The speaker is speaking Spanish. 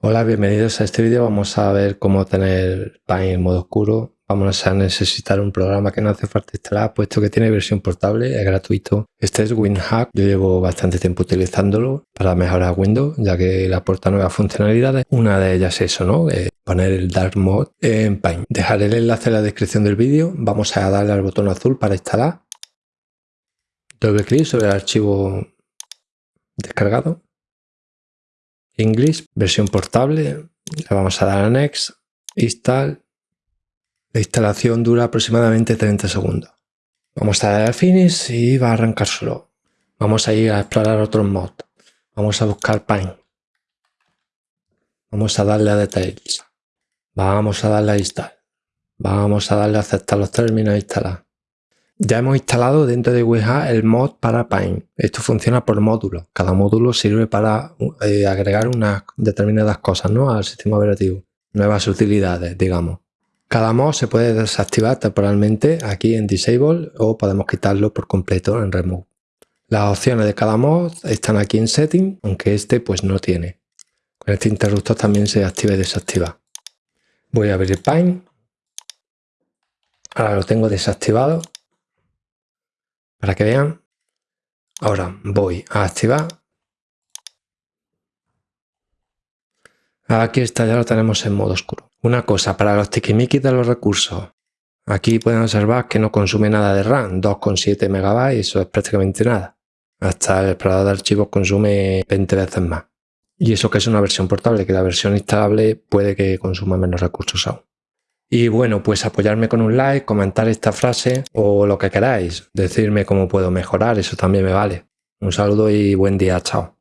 Hola, bienvenidos a este vídeo. Vamos a ver cómo tener Paint en modo oscuro. Vamos a necesitar un programa que no hace falta instalar, puesto que tiene versión portable, es gratuito. Este es WinHack. Yo llevo bastante tiempo utilizándolo para mejorar Windows, ya que le aporta nuevas funcionalidades. Una de ellas es eso, ¿no? Eh, poner el Dark Mode en Paint. Dejaré el enlace en la descripción del vídeo. Vamos a darle al botón azul para instalar. Doble clic sobre el archivo descargado English, versión portable, le vamos a dar a Next, Install. La instalación dura aproximadamente 30 segundos. Vamos a dar a Finish y va a arrancar solo. Vamos a ir a explorar otros mods. Vamos a buscar Paint. Vamos a darle a Details. Vamos a darle a Install. Vamos a darle a aceptar los términos e instalar. Ya hemos instalado dentro de WinHack el mod para Paint. Esto funciona por módulos. Cada módulo sirve para eh, agregar unas determinadas cosas ¿no? al sistema operativo. Nuevas utilidades, digamos. Cada mod se puede desactivar temporalmente aquí en Disable o podemos quitarlo por completo en Remove. Las opciones de cada mod están aquí en Setting, aunque este pues no tiene. Con este interruptor también se activa y desactiva. Voy a abrir Paint. Ahora lo tengo desactivado para que vean. Ahora voy a activar. Aquí está, ya lo tenemos en modo oscuro. Una cosa, para los tiquimiquis de los recursos. Aquí pueden observar que no consume nada de RAM, 2,7 MB, eso es prácticamente nada. Hasta el explorador de archivos consume 20 veces más. Y eso que es una versión portable, que la versión instalable puede que consuma menos recursos aún. Y bueno, pues apoyarme con un like, comentar esta frase o lo que queráis. Decirme cómo puedo mejorar, eso también me vale. Un saludo y buen día, chao.